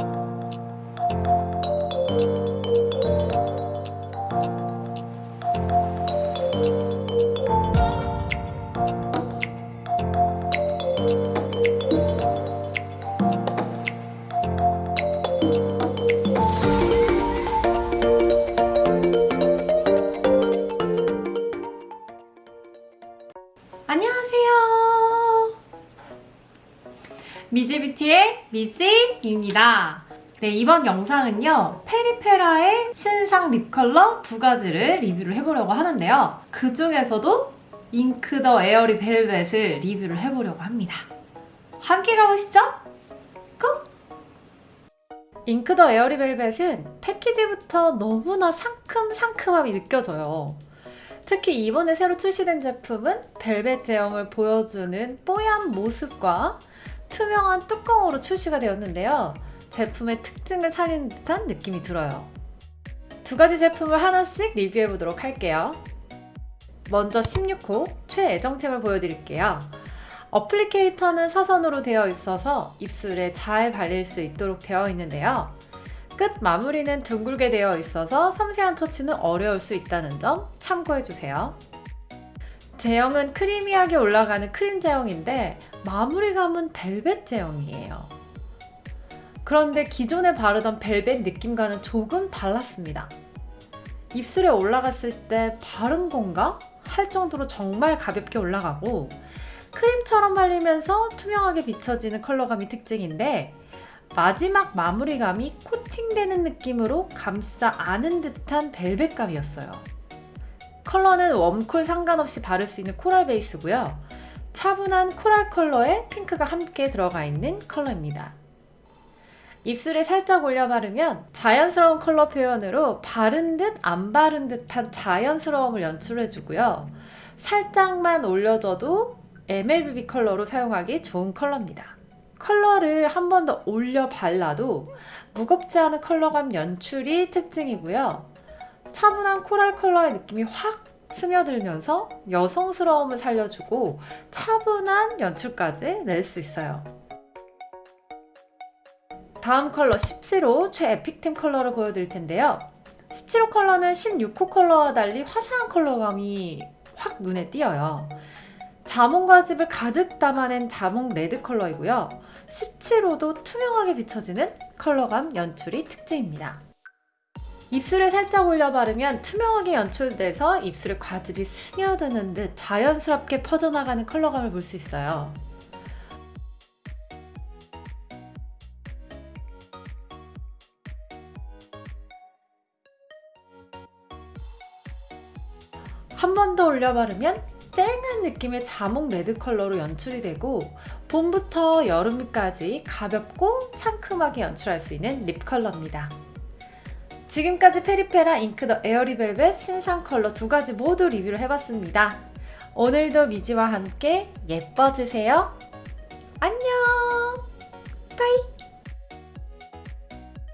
안녕 미지뷰티의 미지입니다. 네, 이번 영상은요, 페리페라의 신상 lip 컬러 두 가지를 리뷰를 해보려고 하는데요. 그 중에서도 Ink the Airy Velvet을 리뷰를 해보려고 합니다. 함께 가보시죠. Go! Ink the Airy Velvet은 패키지부터 너무나 상큼상큼함이 느껴져요. 특히 이번에 새로 출시된 제품은 벨벳 제형을 보여주는 뽀얀 모습과 투명한 뚜껑으로 출시가 되었는데요. 제품의 특징을 살리는 듯한 느낌이 들어요. 두 가지 제품을 하나씩 리뷰해 보도록 할게요. 먼저 16호 최애정템을 보여드릴게요. 어플리케이터는 사선으로 되어 있어서 입술에 잘 발릴 수 있도록 되어 있는데요. 끝 마무리는 둥글게 되어 있어서 섬세한 터치는 어려울 수 있다는 점 참고해주세요. 제형은 크리미하게 올라가는 크림 제형인데 마무리감은 벨벳 제형이에요. 그런데 기존에 바르던 벨벳 느낌과는 조금 달랐습니다. 입술에 올라갔을 때 바른 건가? 할 정도로 정말 가볍게 올라가고 크림처럼 발리면서 투명하게 비춰지는 컬러감이 특징인데 마지막 마무리감이 코팅되는 느낌으로 감싸 안은 듯한 벨벳감이었어요. 컬러는 warm cool 상관없이 바를 수 있는 coral 베이스고요. 차분한 coral 컬러에 핑크가 함께 들어가 있는 컬러입니다. 입술에 살짝 올려 바르면 자연스러운 컬러 표현으로 바른 듯 안 바른 듯한 자연스러움을 연출해주고요. 살짝만 올려줘도 MLBB 컬러로 사용하기 좋은 컬러입니다. 컬러를 한 번 더 올려 발라도 무겁지 않은 컬러감 연출이 특징이고요. 차분한 coral 컬러의 느낌이 확 스며들면서 여성스러움을 살려주고 차분한 연출까지 낼 수 있어요. 다음 컬러 17호 최애 pick템 컬러를 보여드릴 텐데요. 17호 컬러는 16호 컬러와 달리 화사한 컬러감이 확 눈에 띄어요. 자몽 과즙을 가득 담아낸 자몽 red 컬러이고요. 17호도 투명하게 비춰지는 컬러감 연출이 특징입니다. 입술에 살짝 올려 바르면 투명하게 연출돼서 입술에 과즙이 스며드는 듯 자연스럽게 퍼져나가는 컬러감을 볼 수 있어요. 한 번 더 올려 바르면 쨍한 느낌의 자몽 red 컬러로 연출이 되고 봄부터 여름까지 가볍고 상큼하게 연출할 수 있는 lip 컬러입니다. 지금까지 페리페라 Ink the Airy Velvet 신상 컬러 두 가지 모두 리뷰를 해봤습니다. 오늘도 미지와 함께 예뻐지세요. 안녕! Bye!